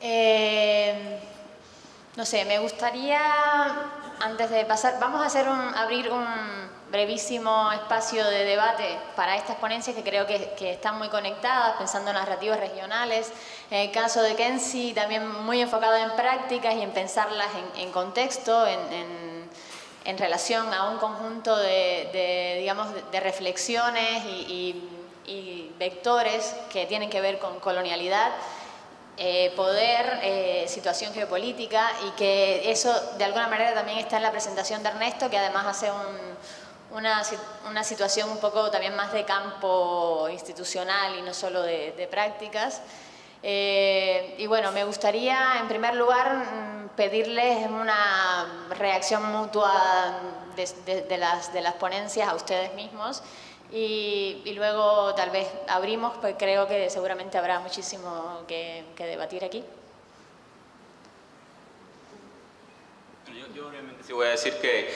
Eh, no sé, me gustaría, antes de pasar, vamos a hacer abrir un brevísimo espacio de debate para estas ponencias que creo que, están muy conectadas, pensando en narrativas regionales. En el caso de Kenzie, también muy enfocado en prácticas y en pensarlas en, contexto, en, relación a un conjunto de, digamos, de reflexiones y vectores que tienen que ver con colonialidad eh, poder, eh, situación geopolítica y que eso de alguna manera también está en la presentación de Ernesto, que además hace una, una, situación un poco también más de campo institucional y no solo de, prácticas. Eh, y bueno, me gustaría en primer lugar mm, pedirles una reacción mutua de, las, de las ponencias a ustedes mismos y, luego tal vez abrimos, pues creo que seguramente habrá muchísimo que, debatir aquí. Yo, yo, sí voy a decir que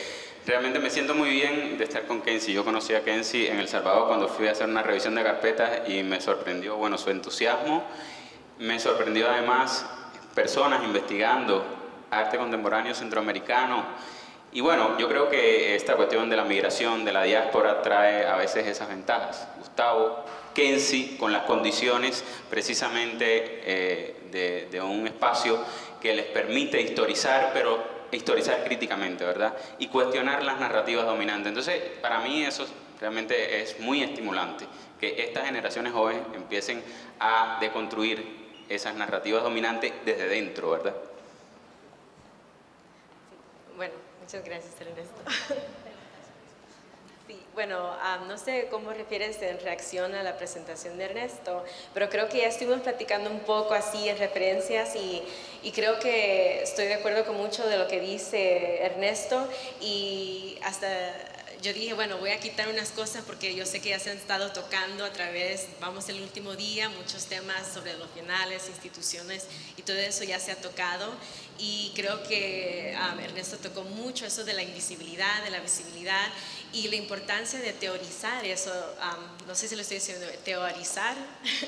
realmente me siento muy bien de estar con Kenzie. Yo conocí a Kenzie en El Salvador cuando fui a hacer una revisión de carpetas y me sorprendió, bueno, su entusiasmo. Me sorprendió además personas investigando arte contemporáneo centroamericano, y bueno, yo creo que esta cuestión de la migración, de la diáspora, trae a veces esas ventajas. Gustavo, Kenzie, con las condiciones precisamente eh, de, un espacio que les permite historizar, pero historizar críticamente, ¿verdad? Y cuestionar las narrativas dominantes. Entonces, para mí eso realmente es muy estimulante, que estas generaciones jóvenes empiecen a deconstruir esas narrativas dominantes desde dentro, ¿verdad? Bueno, Muchas gracias, Ernesto. Sí, bueno, no sé cómo refieres en reacción a la presentación de Ernesto, pero creo que ya estuvimos platicando un poco así en referencias y, y creo que estoy de acuerdo con mucho de lo que dice Ernesto y hasta yo dije, bueno, voy a quitar unas cosas porque yo sé que ya se han estado tocando a través, vamos el último día, muchos temas sobre los finales, instituciones y todo eso ya se ha tocado. Y creo que um, Ernesto tocó mucho eso de la invisibilidad, de la visibilidad y la importancia de teorizar eso, um, no sé si lo estoy diciendo, teorizar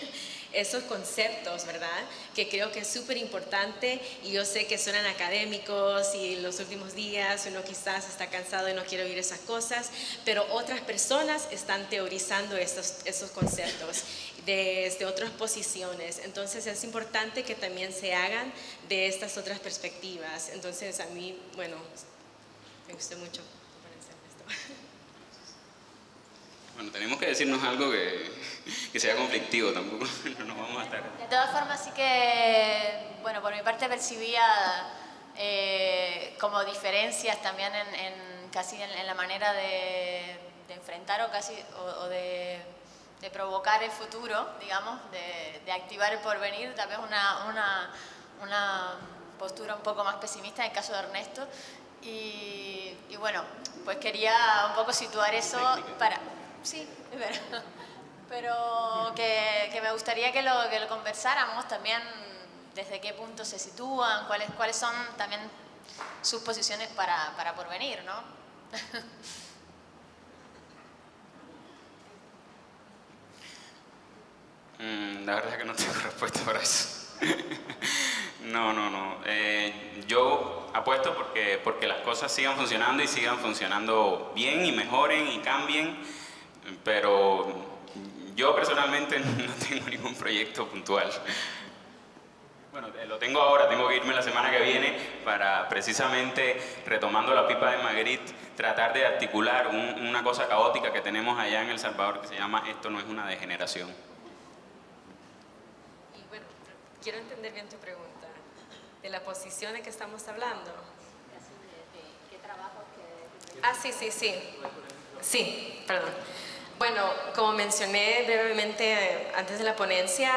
esos conceptos, ¿verdad? Que creo que es súper importante y yo sé que suenan académicos y los últimos días uno quizás está cansado y no quiere oír esas cosas, pero otras personas están teorizando esos, esos conceptos desde otras posiciones. Entonces es importante que también se hagan de estas otras perspectivas. Entonces a mí, bueno, me gustó mucho. Bueno, tenemos que decirnos algo que, que sea conflictivo, tampoco no nos vamos a estar... De todas formas, sí que, bueno, por mi parte percibía eh, como diferencias también en, casi en, la manera de, enfrentar o casi o, de, de, provocar el futuro, digamos, de, activar el porvenir, tal vez una, una, una postura un poco más pesimista en el caso de Ernesto. Y, y bueno, pues quería un poco situar eso para... Sí, es verdad. Pero que, me gustaría que lo, que lo conversáramos también desde qué punto se sitúan, cuáles, cuáles son también sus posiciones para, para porvenir, ¿no? Mm, la verdad es que no tengo respuesta para eso. no, no, no. Eh, yo apuesto porque, porque las cosas sigan funcionando y sigan funcionando bien y mejoren y cambien pero yo personalmente no tengo ningún proyecto puntual. Bueno, eh, lo tengo ahora, tengo que irme la semana que viene para precisamente, retomando la pipa de Magritte, tratar de articular una cosa caótica que tenemos allá en El Salvador que se llama Esto no es una degeneración. Y bueno, quiero entender bien tu pregunta. ¿De la posición en que estamos hablando? ¿Qué trabajo que... Ah, sí, sí, sí. Sí, perdón. Bueno, como mencioné brevemente eh, antes de la ponencia,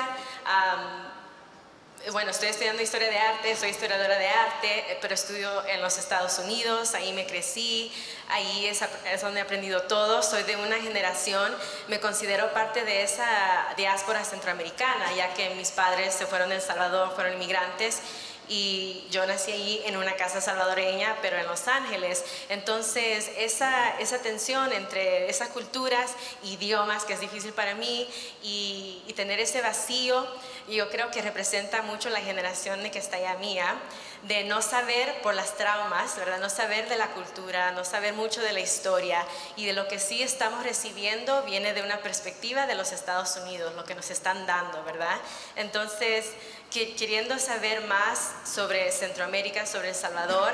bueno, estoy estudiando historia de arte, soy historiadora de arte, eh, pero estudio en los Estados Unidos, ahí me crecí, ahí es, es, donde he aprendido todo, soy de una generación, me considero parte de esa diáspora centroamericana, ya que mis padres se fueron de El Salvador, fueron inmigrantes, y yo nací ahí en una casa salvadoreña, pero en Los Ángeles. Entonces, esa, esa tensión entre esas culturas, idiomas, que es difícil para mí, y, tener ese vacío, y yo creo que representa mucho la generación de que está ya mía, de no saber por las traumas, ¿verdad? No saber de la cultura, no saber mucho de la historia y de lo que sí estamos recibiendo viene de una perspectiva de los Estados Unidos, lo que nos están dando, ¿verdad? Entonces, queriendo saber más sobre Centroamérica, sobre El Salvador,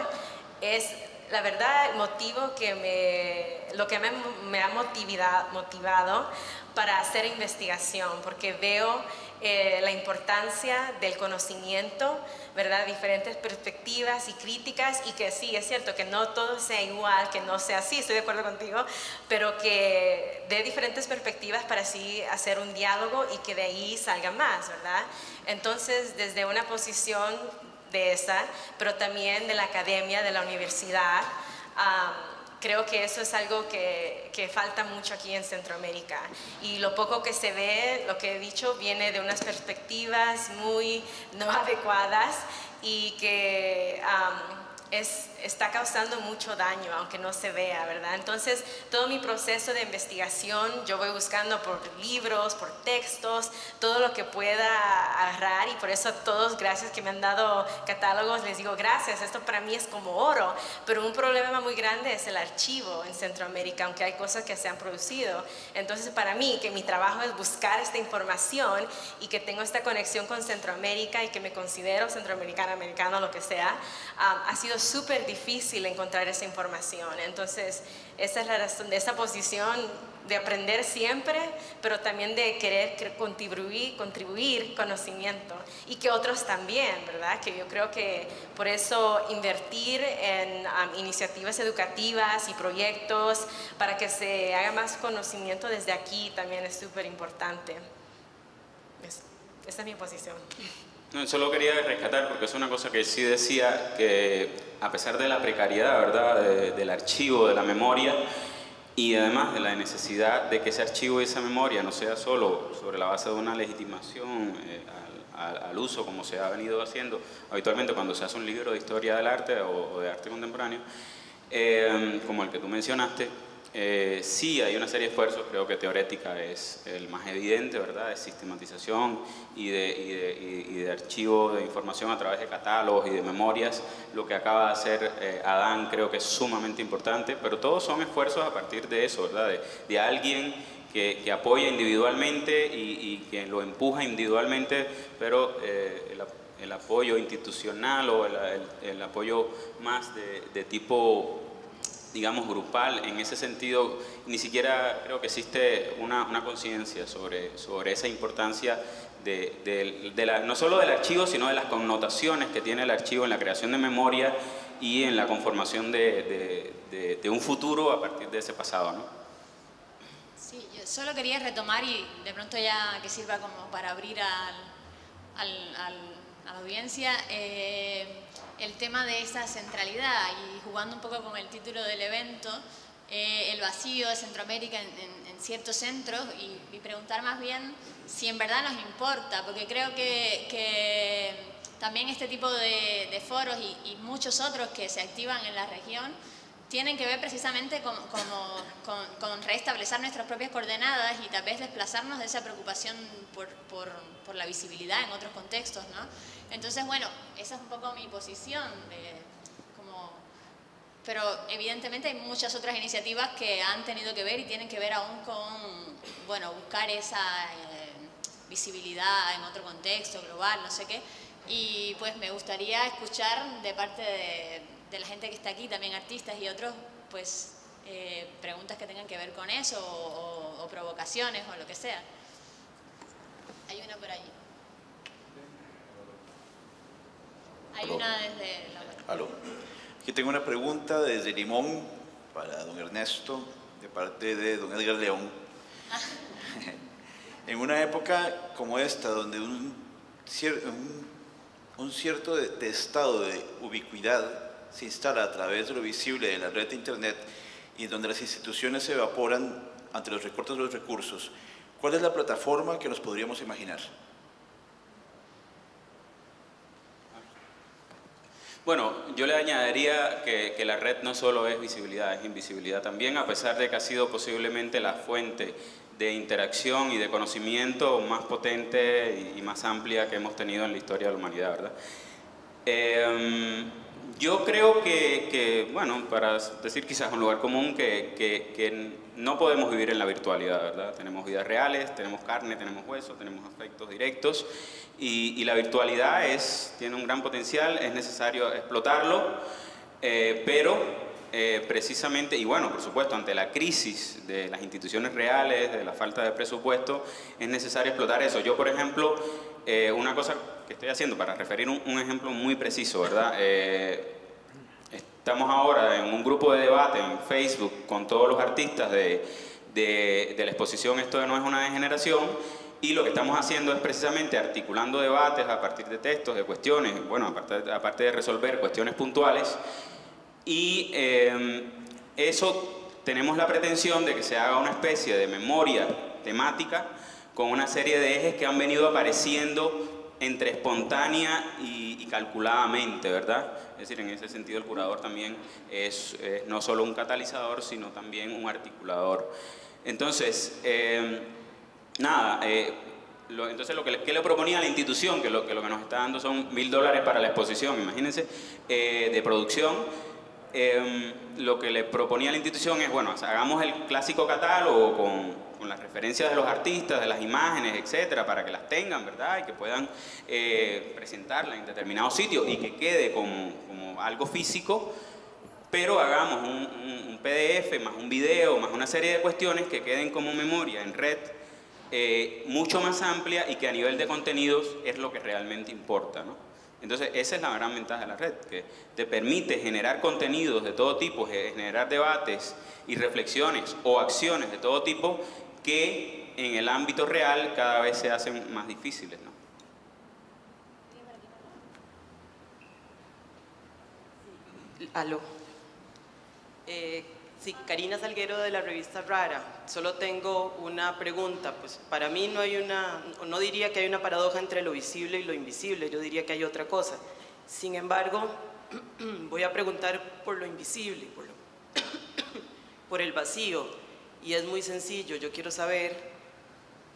es la verdad el motivo que me, lo que me, me ha motivado para hacer investigación, porque veo eh, la importancia del conocimiento, ¿verdad? Diferentes perspectivas y críticas y que sí, es cierto que no todo sea igual, que no sea así, estoy de acuerdo contigo, pero que dé diferentes perspectivas para así hacer un diálogo y que de ahí salga más, ¿verdad? Entonces, desde una posición de esa, pero también de la academia, de la universidad, creo que eso es algo que, que, falta mucho aquí en Centroamérica. Y lo poco que se ve, lo que he dicho, viene de unas perspectivas muy no adecuadas y que es, está causando mucho daño, aunque no se vea, ¿verdad? Entonces, todo mi proceso de investigación, yo voy buscando por libros, por textos, todo lo que pueda agarrar y por eso a todos, gracias que me han dado catálogos, les digo gracias, esto para mí es como oro, pero un problema muy grande es el archivo en Centroamérica, aunque hay cosas que se han producido. Entonces, para mí, que mi trabajo es buscar esta información y que tengo esta conexión con Centroamérica y que me considero centroamericana, americano, lo que sea, ah, ha sido súper difícil encontrar esa información. Entonces, esa es la razón de esa posición de aprender siempre, pero también de querer contribuir, contribuir conocimiento y que otros también, ¿verdad? Que yo creo que por eso invertir en iniciativas educativas y proyectos para que se haga más conocimiento desde aquí también es súper importante. esa es mi posición. No, solo quería rescatar, porque es una cosa que sí decía, que a pesar de la precariedad, ¿verdad?, del archivo, de la memoria, y además de la necesidad de que ese archivo y esa memoria no sea solo sobre la base de una legitimación eh, al, uso, como se ha venido haciendo habitualmente cuando se hace un libro de historia del arte o, de arte contemporáneo, eh, como el que tú mencionaste, eh, sí, hay una serie de esfuerzos, creo que teorética es el más evidente, ¿verdad? De sistematización y de, y de, archivo de información a través de catálogos y de memorias. Lo que acaba de hacer eh, Adán creo que es sumamente importante, pero todos son esfuerzos a partir de eso, ¿verdad? De, alguien que, que, apoya individualmente y, que lo empuja individualmente, pero eh, el, apoyo institucional o el, el apoyo más de tipo digamos, grupal. En ese sentido, ni siquiera creo que existe una, una conciencia sobre, sobre esa importancia de, de, no solo del archivo, sino de las connotaciones que tiene el archivo en la creación de memoria y en la conformación de, de un futuro a partir de ese pasado. ¿no? Sí, yo solo quería retomar y de pronto ya que sirva como para abrir al, al, a la audiencia. Eh, el tema de esa centralidad y jugando un poco con el título del evento, eh, el vacío de Centroamérica en, ciertos centros y, preguntar más bien si en verdad nos importa, porque creo que, también este tipo de, foros y, muchos otros que se activan en la región tienen que ver precisamente con, con, restablecer nuestras propias coordenadas y tal vez desplazarnos de esa preocupación por, por, por la visibilidad en otros contextos, ¿no? Entonces, bueno, esa es un poco mi posición, como, pero evidentemente hay muchas otras iniciativas que han tenido que ver y tienen que ver aún con, bueno, buscar esa eh, visibilidad en otro contexto global, no sé qué, y pues me gustaría escuchar de parte de, la gente que está aquí, también artistas y otros, pues eh, preguntas que tengan que ver con eso o, o provocaciones o lo que sea. Hay una por allí. Hay una desde la Aló. Aquí tengo una pregunta desde Limón para don Ernesto, de parte de don Edgar León. Ah. en una época como esta, donde un, un, cierto de, estado de ubicuidad se instala a través de lo visible de la red de Internet y donde las instituciones se evaporan ante los recortes de los recursos, ¿cuál es la plataforma que nos podríamos imaginar? Bueno, yo le añadiría que, la red no solo es visibilidad, es invisibilidad también, a pesar de que ha sido posiblemente la fuente de interacción y de conocimiento más potente y más amplia que hemos tenido en la historia de la humanidad, ¿verdad? Em, yo creo que, bueno, para decir quizás un lugar común, que, que, no podemos vivir en la virtualidad, ¿verdad? Tenemos vidas reales, tenemos carne, tenemos hueso, tenemos afectos directos y, y la virtualidad es, tiene un gran potencial, es necesario explotarlo, eh, pero eh, precisamente, y bueno, por supuesto, ante la crisis de las instituciones reales, de la falta de presupuesto, es necesario explotar eso. Yo, por ejemplo, eh, una cosa que estoy haciendo, para referir un, ejemplo muy preciso, ¿verdad? Eh, estamos ahora en un grupo de debate en Facebook con todos los artistas de, de, la exposición Esto no es una degeneración, y lo que estamos haciendo es precisamente articulando debates a partir de textos, de cuestiones, bueno, aparte, aparte de resolver cuestiones puntuales, y em, eso tenemos la pretensión de que se haga una especie de memoria temática con una serie de ejes que han venido apareciendo entre espontánea y, calculadamente, ¿verdad? Es decir, en ese sentido el curador también es, no solo un catalizador, sino también un articulador. Entonces, em, nada, eh, entonces lo que, le, proponía la institución, que lo, que lo que nos está dando son mil dólares para la exposición, imagínense, eh, de producción, Em, lo que le proponía la institución es, bueno, hagamos el clásico catálogo con, con, las referencias de los artistas, de las imágenes, etcétera, para que las tengan, ¿verdad? Y que puedan eh, presentarla en determinado sitio y que quede como, como algo físico, pero hagamos un, un, PDF más un video, más una serie de cuestiones que queden como memoria en red eh, mucho más amplia y que a nivel de contenidos es lo que realmente importa, ¿no? Entonces, esa es la gran ventaja de la red, que te permite generar contenidos de todo tipo, generar debates y reflexiones o acciones de todo tipo que en el ámbito real cada vez se hacen más difíciles. ¿no? Aló. Eh, Sí, Karina Salguero de la revista Rara. Solo tengo una pregunta. Pues para mí no hay una, no diría que hay una paradoja entre lo visible y lo invisible, yo diría que hay otra cosa. Sin embargo, voy a preguntar por lo invisible, por, por el vacío. Y es muy sencillo, yo quiero saber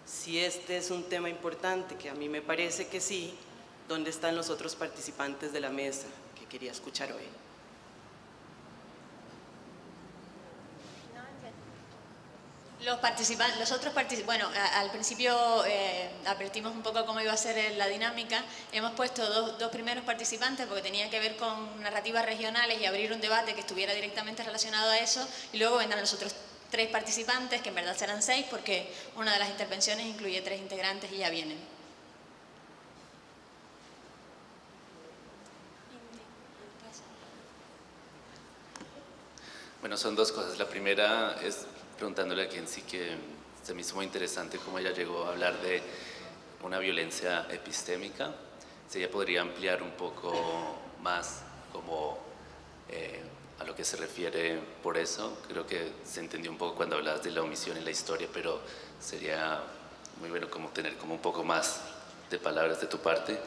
si este es un tema importante, que a mí me parece que sí, ¿dónde están los otros participantes de la mesa que quería escuchar hoy? Los participantes, los otros participantes, bueno, al principio eh, advertimos un poco cómo iba a ser la dinámica. Hemos puesto dos, dos, primeros participantes porque tenía que ver con narrativas regionales y abrir un debate que estuviera directamente relacionado a eso. Y luego vendrán los otros tres participantes, que en verdad serán seis porque una de las intervenciones incluye tres integrantes y ya vienen. Bueno, son dos cosas. La primera es preguntándole a sí que se me hizo muy interesante cómo ella llegó a hablar de una violencia epistémica. Si ella podría ampliar un poco más como eh, a lo que se refiere por eso. Creo que se entendió un poco cuando hablabas de la omisión en la historia, pero sería muy bueno como tener como un poco más de palabras de tu parte.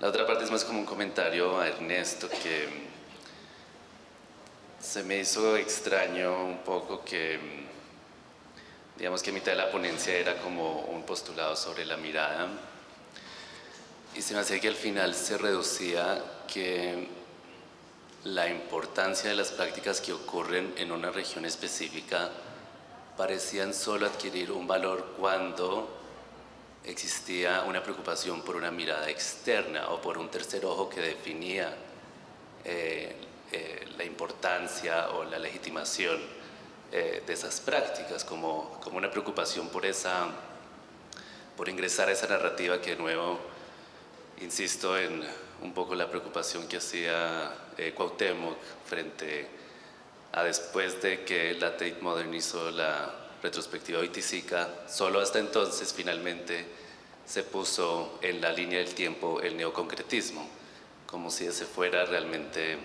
La otra parte es más como un comentario a Ernesto que se me hizo extraño un poco que Digamos que mitad de la ponencia era como un postulado sobre la mirada. Y se me hacía que al final se reducía que la importancia de las prácticas que ocurren en una región específica parecían solo adquirir un valor cuando existía una preocupación por una mirada externa o por un tercer ojo que definía eh, eh, la importancia o la legitimación eh, de esas prácticas, como, como una preocupación por, esa, por ingresar a esa narrativa que de nuevo, insisto en un poco la preocupación que hacía eh, Cuauhtémoc frente a después de que la Tate modernizó la retrospectiva oiticica, solo hasta entonces finalmente se puso en la línea del tiempo el neoconcretismo, como si ese fuera realmente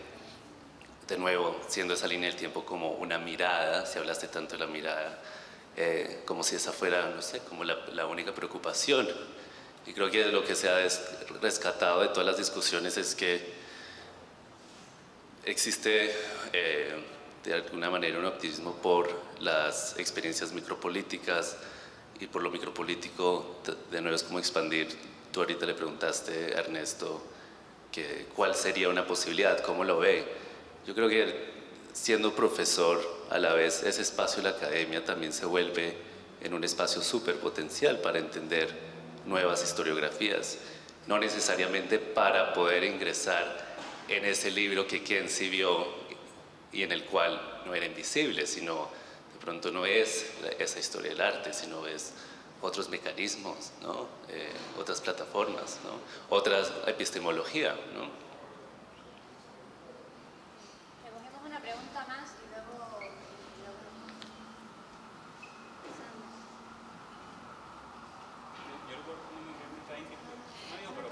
de nuevo, siendo esa línea del tiempo como una mirada, si hablaste tanto de la mirada, eh, como si esa fuera, no sé, como la, única preocupación. Y creo que lo que se ha rescatado de todas las discusiones es que existe eh, de alguna manera un optimismo por las experiencias micropolíticas, y por lo micropolítico, de nuevo es como expandir. Tú ahorita le preguntaste Ernesto que, cuál sería una posibilidad, cómo lo ve. Yo creo que siendo profesor, a la vez ese espacio de la academia también se vuelve en un espacio súper potencial para entender nuevas historiografías, no necesariamente para poder ingresar en ese libro que quien sí vio y en el cual no era invisible, sino de pronto no es esa historia del arte, sino es otros mecanismos, ¿no? Eh, otras plataformas, ¿no? otra epistemología. ¿no? una pregunta más y luego...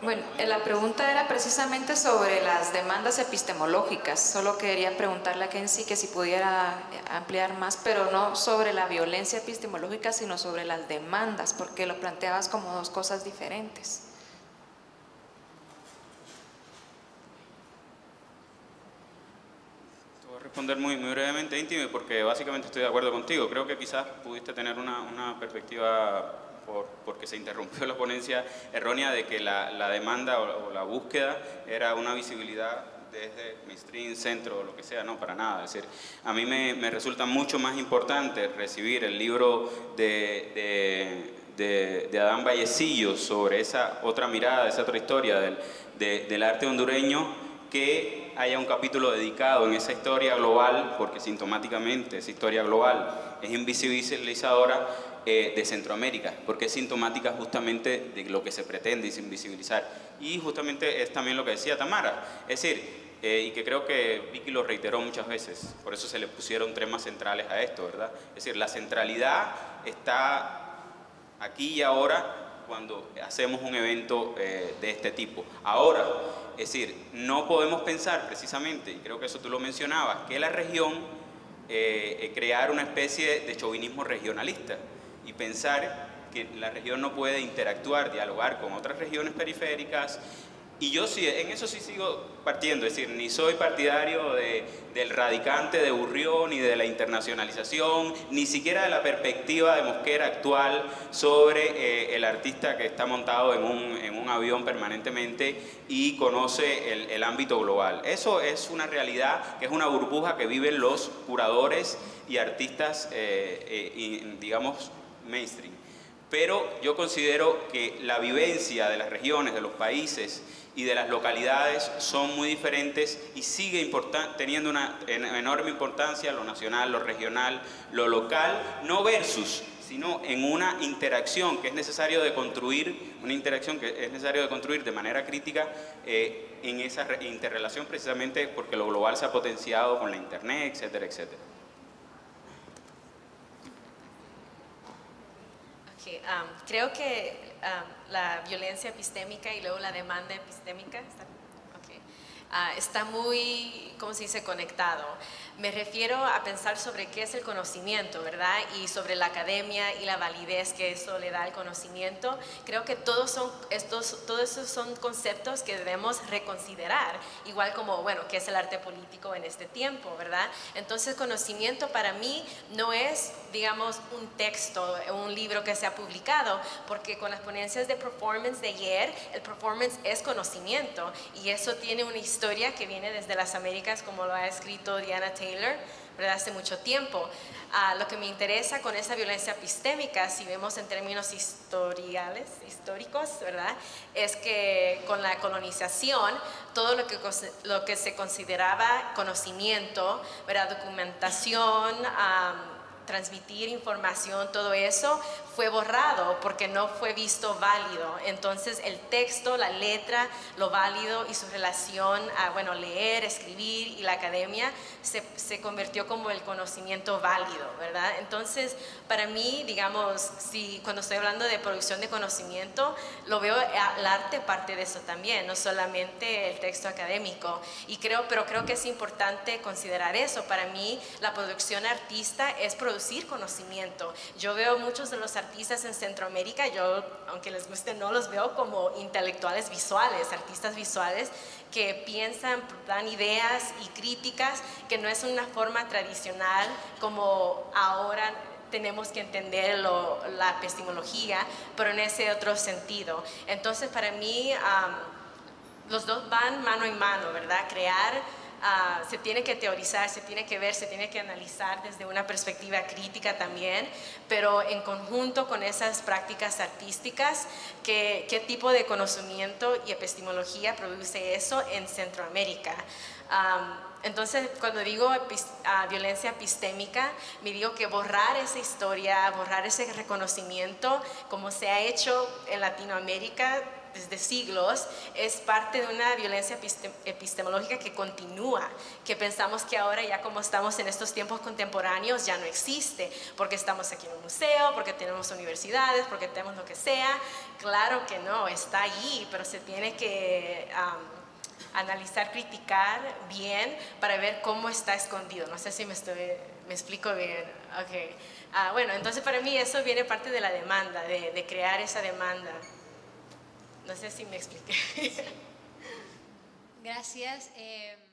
Bueno, eh, la pregunta era precisamente sobre las demandas epistemológicas. Solo quería preguntarle a Kenzie que si pudiera eh, ampliar más, pero no sobre la violencia epistemológica, sino sobre las demandas, porque lo planteabas como dos cosas diferentes. Te voy a responder muy, brevemente, íntimo, porque básicamente estoy de acuerdo contigo. Creo que quizás pudiste tener una perspectiva porque se interrumpió la ponencia errónea de que la, demanda o, la búsqueda era una visibilidad desde mainstream, centro o lo que sea, no, para nada. Es decir, a mí me, resulta mucho más importante recibir el libro de, de, Adán Vallecillo sobre esa otra mirada, esa otra historia del, del arte hondureño, que haya un capítulo dedicado en esa historia global, porque sintomáticamente esa historia global es invisibilizadora, eh, de Centroamérica, porque es sintomática justamente de lo que se pretende invisibilizar. Y justamente es también lo que decía Tamara, es decir, eh, y que creo que Vicky lo reiteró muchas veces, por eso se le pusieron temas centrales a esto, ¿verdad? Es decir, la centralidad está aquí y ahora cuando hacemos un evento eh, de este tipo. Ahora, es decir, no podemos pensar precisamente, y creo que eso tú lo mencionabas, que la región crear una especie de chauvinismo regionalista y pensar que la región no puede interactuar, dialogar con otras regiones periféricas. Y yo sí, en eso sí sigo partiendo, es decir, ni soy partidario de, del radicante de Burrión, ni de la internacionalización, ni siquiera de la perspectiva de Mosquera actual sobre eh, el artista que está montado en un, en un avión permanentemente y conoce el, el, ámbito global. Eso es una realidad que es una burbuja que viven los curadores y artistas, eh, eh, digamos, mainstream. Pero yo considero que la vivencia de las regiones, de los países y de las localidades son muy diferentes y sigue teniendo una enorme importancia lo nacional, lo regional, lo local, no versus, sino en una interacción que es necesario de construir, una interacción que es necesario de construir de manera crítica eh, en esa interrelación precisamente porque lo global se ha potenciado con la internet, etcétera, etcétera. Creo que la violencia epistémica y luego la demanda epistémica está, ah, está muy, ¿cómo se dice?, conectado. Me refiero a pensar sobre qué es el conocimiento, ¿verdad? Y sobre la academia y la validez que eso le da al conocimiento. Creo que todos, son estos, todos esos son conceptos que debemos reconsiderar, igual como, bueno, qué es el arte político en este tiempo, ¿verdad? Entonces, conocimiento para mí no es, digamos, un texto, un libro que se ha publicado, porque con las ponencias de performance de ayer, el performance es conocimiento y eso tiene una historia que viene desde las Américas, como lo ha escrito Diana Taylor ¿verdad? hace mucho tiempo. Ah, lo que me interesa con esa violencia epistémica, si vemos en términos historiales, históricos, ¿verdad? es que con la colonización, todo lo que, lo que se consideraba conocimiento, ¿verdad? documentación, transmitir información, todo eso fue borrado porque no fue visto válido. Entonces el texto, la letra, lo válido y su relación a, bueno, leer, escribir y la academia se, se convirtió como el conocimiento válido, ¿verdad? Entonces, para mí, digamos, si cuando estoy hablando de producción de conocimiento, lo veo el arte parte de eso también, no solamente el texto académico. Y creo, pero creo que es importante considerar eso. Para mí, la producción artista es producir conocimiento. Yo veo muchos de los artistas artistas en Centroamérica, yo, aunque les guste, no los veo como intelectuales visuales, artistas visuales que piensan, dan ideas y críticas, que no es una forma tradicional como ahora tenemos que entender la epistemología, pero en ese otro sentido. Entonces, para mí, los dos van mano en mano, ¿verdad? Crear Ah, se tiene que teorizar, se tiene que ver, se tiene que analizar desde una perspectiva crítica también, pero en conjunto con esas prácticas artísticas, ¿qué, tipo de conocimiento y epistemología produce eso en Centroamérica? entonces, cuando digo ah, violencia epistémica, me digo que borrar esa historia, borrar ese reconocimiento, como se ha hecho en Latinoamérica, desde siglos, es parte de una violencia epistemológica que continúa, que pensamos que ahora ya como estamos en estos tiempos contemporáneos ya no existe, porque estamos aquí en un museo, porque tenemos universidades, porque tenemos lo que sea. Claro que no, está allí, pero se tiene que... analizar, criticar bien para ver cómo está escondido. No sé si me, explico bien. Ah, bueno, entonces para mí eso viene parte de la demanda, de, de crear esa demanda. No sé si me expliqué. Gracias. Eh...